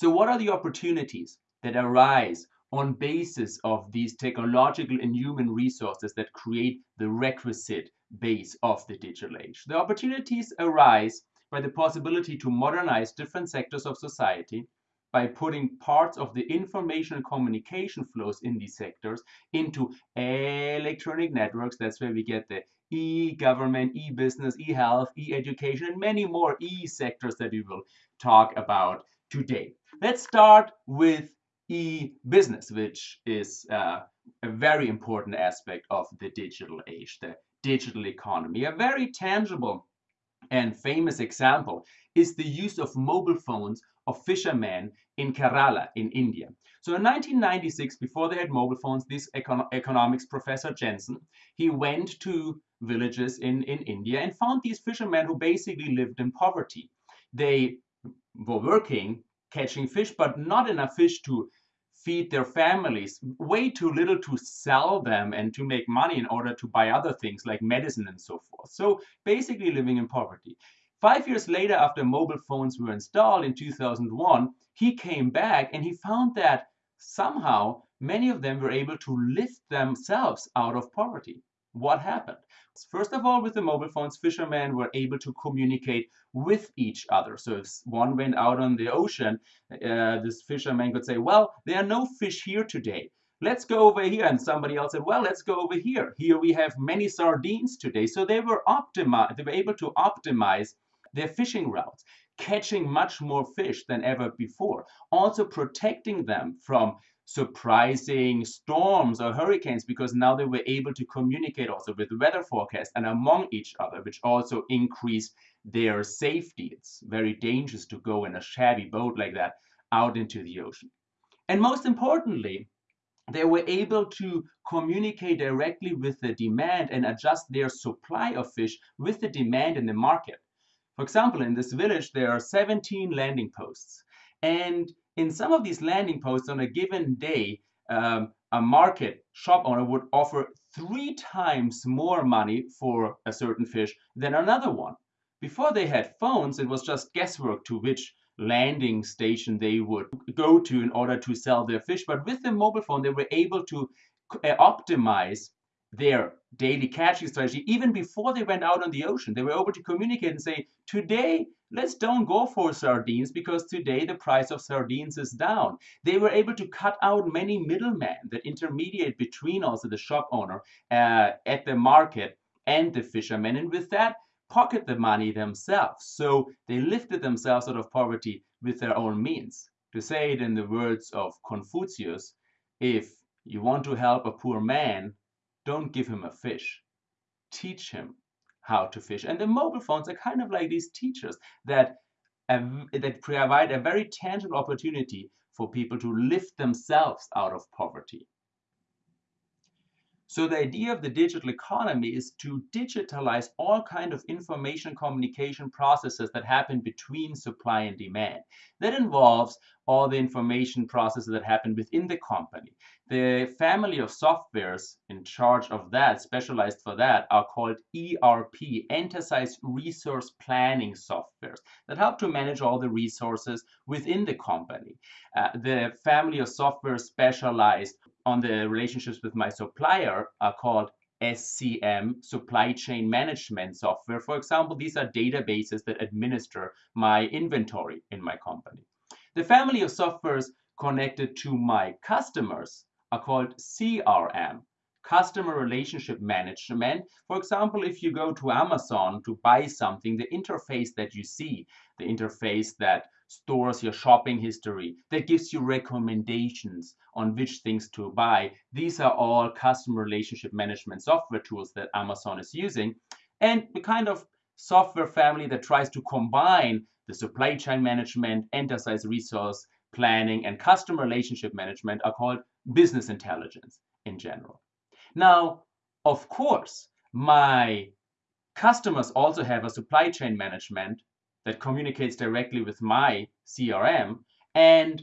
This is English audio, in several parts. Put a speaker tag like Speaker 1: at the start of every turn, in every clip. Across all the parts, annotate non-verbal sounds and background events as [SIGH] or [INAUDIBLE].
Speaker 1: So what are the opportunities that arise on basis of these technological and human resources that create the requisite base of the digital age? The opportunities arise by the possibility to modernize different sectors of society by putting parts of the information and communication flows in these sectors into electronic networks. That's where we get the e-government, e-business, e-health, e-education, and many more e-sectors that we will talk about today. Let's start with e-business, which is uh, a very important aspect of the digital age, the digital economy. A very tangible and famous example is the use of mobile phones of fishermen in Kerala in India. So in 1996, before they had mobile phones, this econ economics professor Jensen, he went to villages in, in India and found these fishermen who basically lived in poverty. They were working, catching fish, but not enough fish to feed their families, way too little to sell them and to make money in order to buy other things like medicine and so forth. So basically living in poverty. Five years later, after mobile phones were installed in 2001, he came back and he found that somehow many of them were able to lift themselves out of poverty. What happened? First of all, with the mobile phones, fishermen were able to communicate with each other. So if one went out on the ocean, uh, this fisherman could say, well, there are no fish here today. Let's go over here. And somebody else said, well, let's go over here. Here we have many sardines today. So they were they were able to optimize their fishing routes, catching much more fish than ever before, also protecting them from surprising storms or hurricanes because now they were able to communicate also with weather forecasts and among each other, which also increased their safety. It's very dangerous to go in a shabby boat like that out into the ocean. And most importantly, they were able to communicate directly with the demand and adjust their supply of fish with the demand in the market. For example, in this village, there are 17 landing posts. And in some of these landing posts on a given day, um, a market shop owner would offer three times more money for a certain fish than another one. Before they had phones, it was just guesswork to which landing station they would go to in order to sell their fish. But with the mobile phone, they were able to uh, optimize their daily catching strategy even before they went out on the ocean. They were able to communicate and say, today, let's don't go for sardines because today the price of sardines is down. They were able to cut out many middlemen that intermediate between also the shop owner uh, at the market and the fishermen. And with that, pocket the money themselves. So they lifted themselves out of poverty with their own means. To say it in the words of Confucius, if you want to help a poor man, don't give him a fish. Teach him how to fish. And the mobile phones are kind of like these teachers that, that provide a very tangible opportunity for people to lift themselves out of poverty. So the idea of the digital economy is to digitalize all kind of information communication processes that happen between supply and demand. That involves all the information processes that happen within the company. The family of softwares in charge of that, specialized for that, are called ERP, Enterprise Resource Planning softwares, that help to manage all the resources within the company. Uh, the family of software specialized on the relationships with my supplier are called SCM, supply chain management software. For example, these are databases that administer my inventory in my company. The family of softwares connected to my customers are called CRM, customer relationship management. For example, if you go to Amazon to buy something, the interface that you see, the interface that stores your shopping history, that gives you recommendations on which things to buy. These are all customer relationship management software tools that Amazon is using. And the kind of software family that tries to combine the supply chain management, enterprise resource planning, and customer relationship management are called business intelligence in general. Now, of course, my customers also have a supply chain management that communicates directly with my CRM and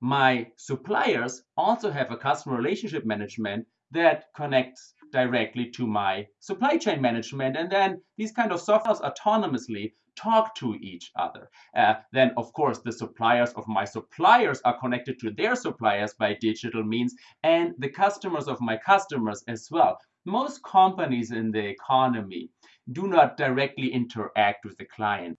Speaker 1: my suppliers also have a customer relationship management that connects directly to my supply chain management. And then these kind of softwares autonomously talk to each other. Uh, then, of course, the suppliers of my suppliers are connected to their suppliers by digital means, and the customers of my customers as well. Most companies in the economy do not directly interact with the client.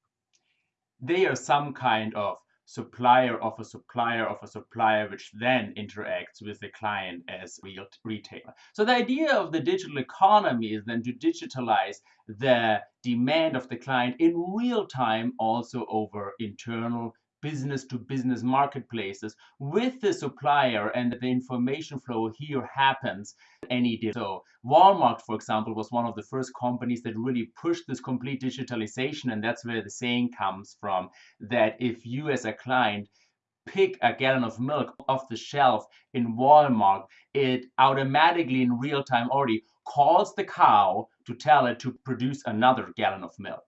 Speaker 1: They are some kind of supplier of a supplier of a supplier, which then interacts with the client as real retailer. So the idea of the digital economy is then to digitalize the demand of the client in real time also over internal business to business marketplaces with the supplier and the information flow here happens any day. So Walmart, for example, was one of the first companies that really pushed this complete digitalization. And that's where the saying comes from that if you as a client pick a gallon of milk off the shelf in Walmart, it automatically in real time already calls the cow to tell it to produce another gallon of milk.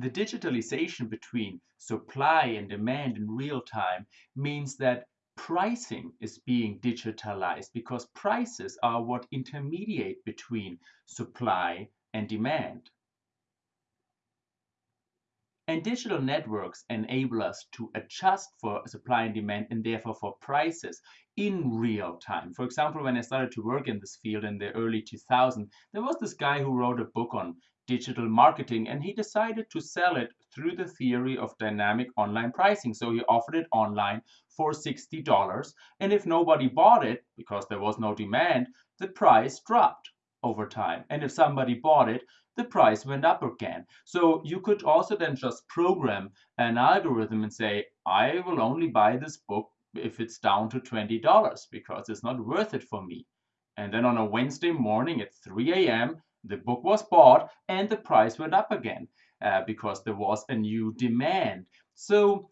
Speaker 1: The digitalization between supply and demand in real time means that pricing is being digitalized because prices are what intermediate between supply and demand. And digital networks enable us to adjust for supply and demand and therefore for prices in real time. For example, when I started to work in this field in the early 2000s, there was this guy who wrote a book on digital marketing and he decided to sell it through the theory of dynamic online pricing. So he offered it online for $60 and if nobody bought it because there was no demand, the price dropped over time. And if somebody bought it, the price went up again. So you could also then just program an algorithm and say, I will only buy this book if it's down to $20 because it's not worth it for me. And then on a Wednesday morning at 3 a.m., the book was bought and the price went up again uh, because there was a new demand. So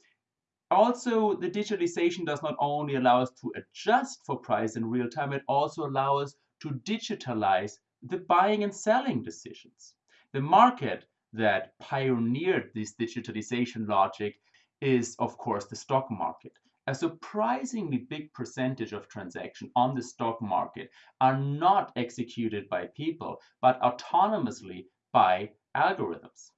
Speaker 1: also the digitalization does not only allow us to adjust for price in real time, it also allows us to digitalize the buying and selling decisions. The market that pioneered this digitalization logic is, of course, the stock market a surprisingly big percentage of transactions on the stock market are not executed by people, but autonomously by algorithms.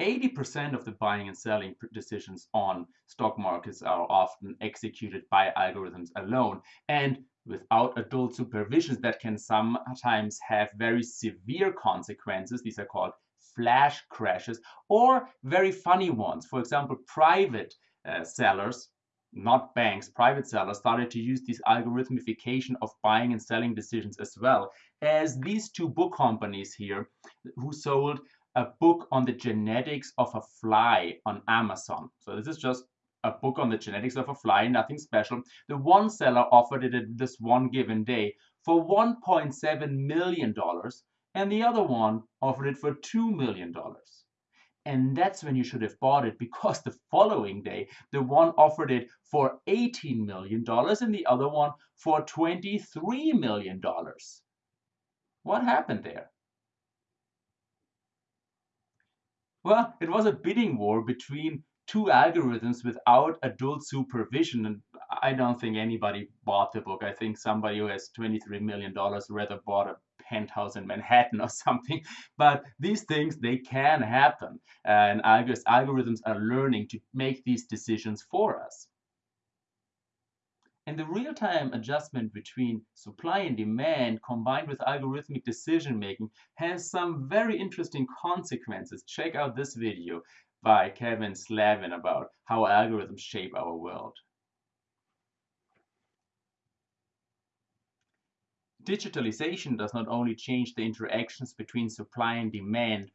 Speaker 1: 80% of the buying and selling decisions on stock markets are often executed by algorithms alone and without adult supervision that can sometimes have very severe consequences. These are called flash crashes or very funny ones. For example, private uh, sellers, not banks, private sellers, started to use this algorithmification of buying and selling decisions as well as these two book companies here who sold a book on the genetics of a fly on Amazon. So this is just a book on the genetics of a fly, nothing special. The one seller offered it at this one given day for $1.7 million, and the other one offered it for $2 million. And that's when you should have bought it because [LAUGHS] the following day, the one offered it for $18 million and the other one for $23 million. What happened there? Well, it was a bidding war between two algorithms without adult supervision. And I don't think anybody bought the book. I think somebody who has $23 million rather bought a penthouse in Manhattan or [LAUGHS] something. But these things, they can happen. And algorithms are learning to make these decisions for us. And the real-time adjustment between supply and demand combined with algorithmic decision making has some very interesting consequences. Check out this video by Kevin Slavin about how algorithms shape our world. Digitalization does not only change the interactions between supply and demand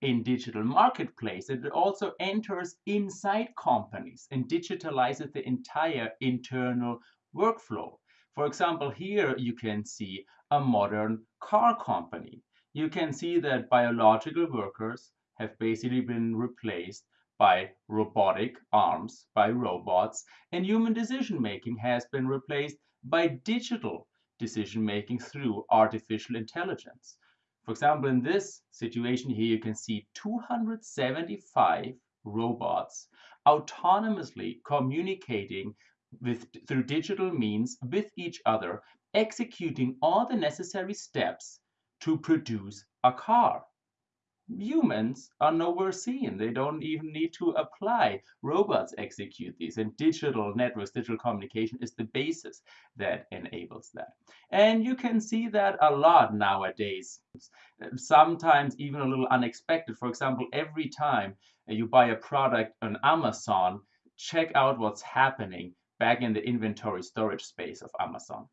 Speaker 1: in digital marketplace, it also enters inside companies and digitalizes the entire internal workflow. For example, here you can see a modern car company. You can see that biological workers have basically been replaced by robotic arms, by robots, and human decision making has been replaced by digital decision making through artificial intelligence. For example, in this situation here, you can see 275 robots autonomously communicating with through digital means with each other, executing all the necessary steps to produce a car humans are nowhere seen. They don't even need to apply. Robots execute these, and digital networks, digital communication is the basis that enables that. And you can see that a lot nowadays. Sometimes even a little unexpected. For example, every time you buy a product on Amazon, check out what's happening back in the inventory storage space of Amazon.